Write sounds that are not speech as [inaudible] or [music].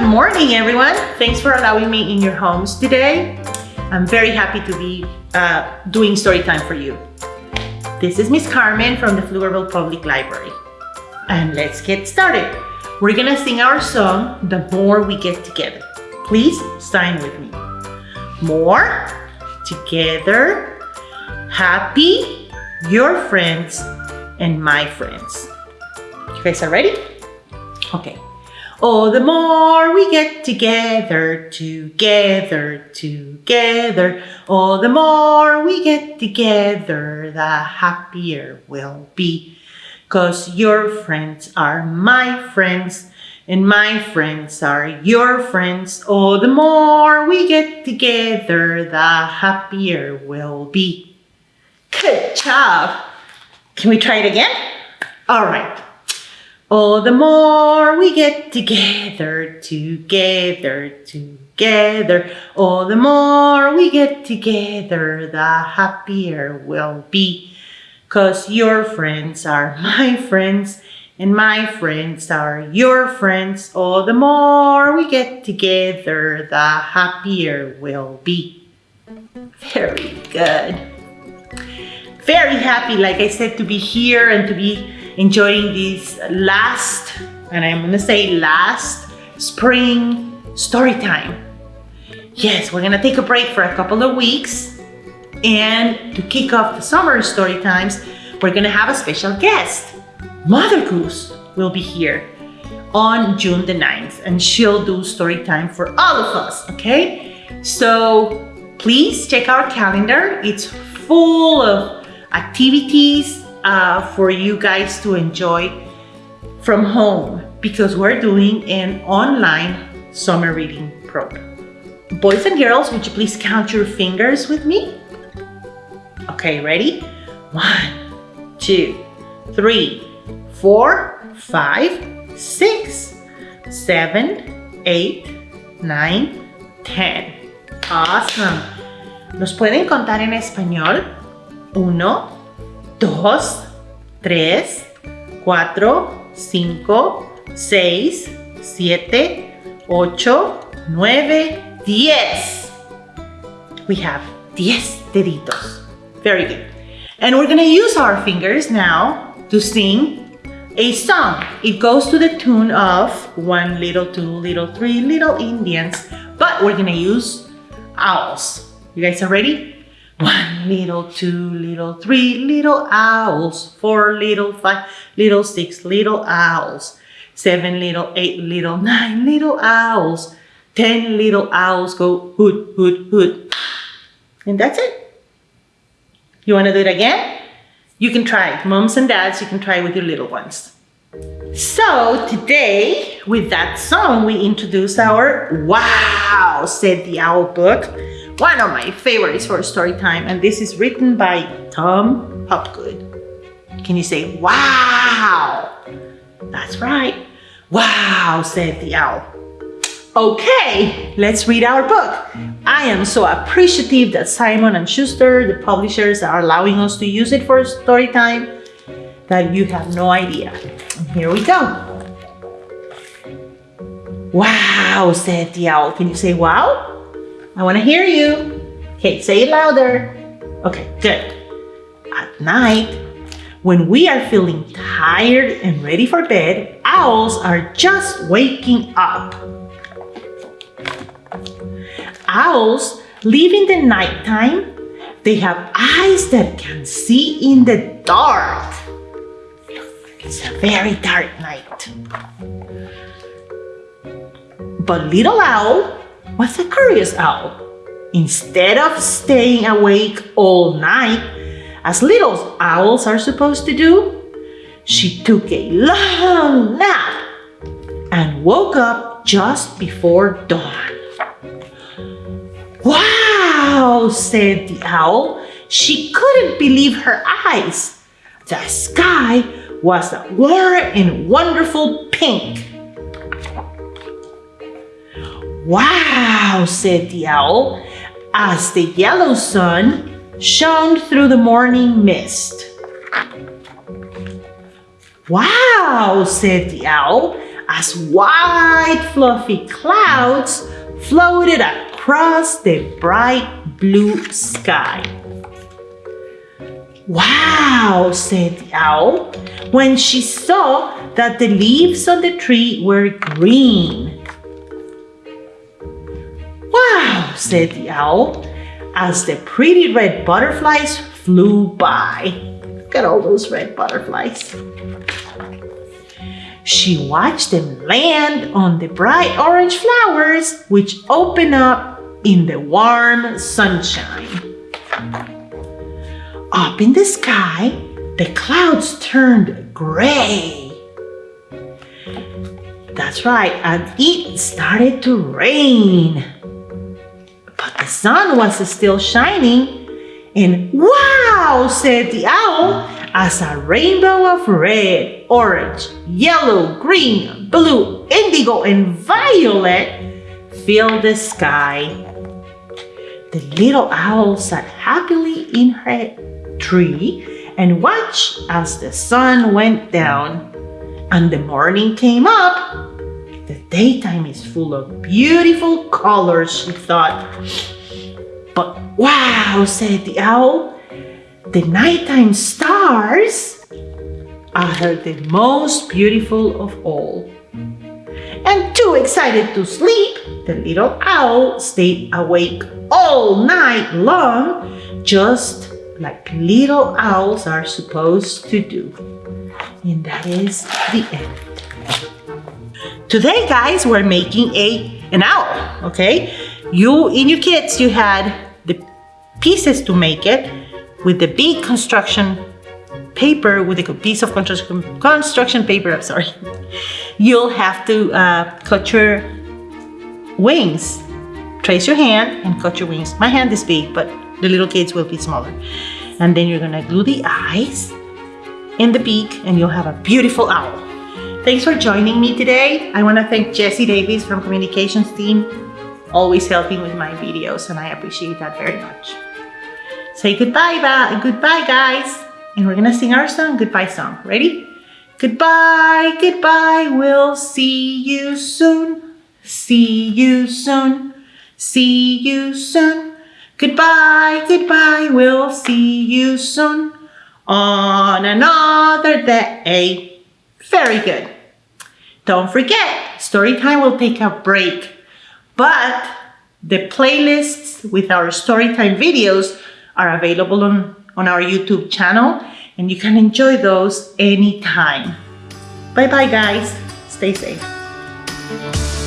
Good morning, everyone. Thanks for allowing me in your homes today. I'm very happy to be uh, doing story time for you. This is Miss Carmen from the Pflugerville Public Library. And let's get started. We're gonna sing our song, The More We Get Together. Please sign with me. More, together, happy, your friends, and my friends. You guys are ready? Okay. Oh, the more we get together, together, together. Oh, the more we get together, the happier we'll be. Cause your friends are my friends, and my friends are your friends. Oh, the more we get together, the happier we'll be. Good job. Can we try it again? All right. Oh, the more we get together, together, together. Oh, the more we get together, the happier we'll be. Cause your friends are [laughs] my friends, and my friends are your friends. Oh, the more we get together, the happier we'll be. Very good. Very happy, like I said, to be here and to be enjoying this last, and I'm gonna say last, spring story time. Yes, we're gonna take a break for a couple of weeks and to kick off the summer story times, we're gonna have a special guest. Mother Goose will be here on June the 9th and she'll do story time for all of us, okay? So please check our calendar. It's full of activities uh, for you guys to enjoy from home because we're doing an online summer reading program. Boys and girls, would you please count your fingers with me? Okay, ready? One, two, three, four, five, six, seven, eight, nine, ten. Awesome. ¿Nos pueden contar en español? Uno, dos, tres, cuatro, cinco, seis, siete, ocho, nueve, diez. We have diez deditos. Very good. And we're gonna use our fingers now to sing a song. It goes to the tune of one little, two little, three little Indians, but we're gonna use owls. You guys are ready? One little, two little, three little owls, four little, five little, six little owls, seven little, eight little, [laughs] nine little owls, ten little owls go hoot, hoot, hoot. And that's it. You want to do it again? You can try. it. Moms and dads, you can try with your little ones. So today, with that song, we introduce our Wow, said the owl book one of my favorites for story time, and this is written by Tom Hopgood. Can you say, wow? That's right. Wow, said the owl. Okay, let's read our book. I am so appreciative that Simon and Schuster, the publishers, are allowing us to use it for story time that you have no idea. Here we go. Wow, said the owl. Can you say wow? I want to hear you. Okay, say it louder. Okay, good. At night, when we are feeling tired and ready for bed, owls are just waking up. Owls live in the nighttime. They have eyes that can see in the dark. It's a very dark night. But little owl was a curious owl. Instead of staying awake all night, as little owls are supposed to do, she took a long nap and woke up just before dawn. Wow, said the owl. She couldn't believe her eyes. The sky was a warm and wonderful pink. Wow, said the owl, as the yellow sun shone through the morning mist. Wow, said the owl, as white fluffy clouds floated across the bright blue sky. Wow, said the owl, when she saw that the leaves on the tree were green. Said the owl, as the pretty red butterflies flew by. Look at all those red butterflies. She watched them land on the bright orange flowers, which open up in the warm sunshine. Up in the sky, the clouds turned gray. That's right, and it started to rain. But the sun was still shining, and wow, said the owl, as a rainbow of red, orange, yellow, green, blue, indigo, and violet filled the sky. The little owl sat happily in her tree and watched as the sun went down and the morning came up. The daytime is full of beautiful colors, she thought. But wow, said the owl, the nighttime stars are the most beautiful of all. And too excited to sleep, the little owl stayed awake all night long, just like little owls are supposed to do. And that is the end. Today, guys, we're making a an owl, okay? You, in your kits, you had the pieces to make it with the big construction paper, with a piece of construction, construction paper, I'm sorry. [laughs] You'll have to uh, cut your wings. Trace your hand and cut your wings. My hand is big, but the little kids will be smaller. And then you're gonna glue the eyes in the beak and you'll have a beautiful owl. Thanks for joining me today. I wanna thank Jesse Davis from communications team, always helping with my videos and I appreciate that very much. Say goodbye, goodbye guys. And we're gonna sing our song, goodbye song. Ready? Goodbye, goodbye, we'll see you soon. See you soon, see you soon. Goodbye, goodbye, we'll see you soon on another day. Very good. Don't forget, Storytime will take a break, but the playlists with our Storytime videos are available on, on our YouTube channel and you can enjoy those anytime. Bye bye guys. Stay safe.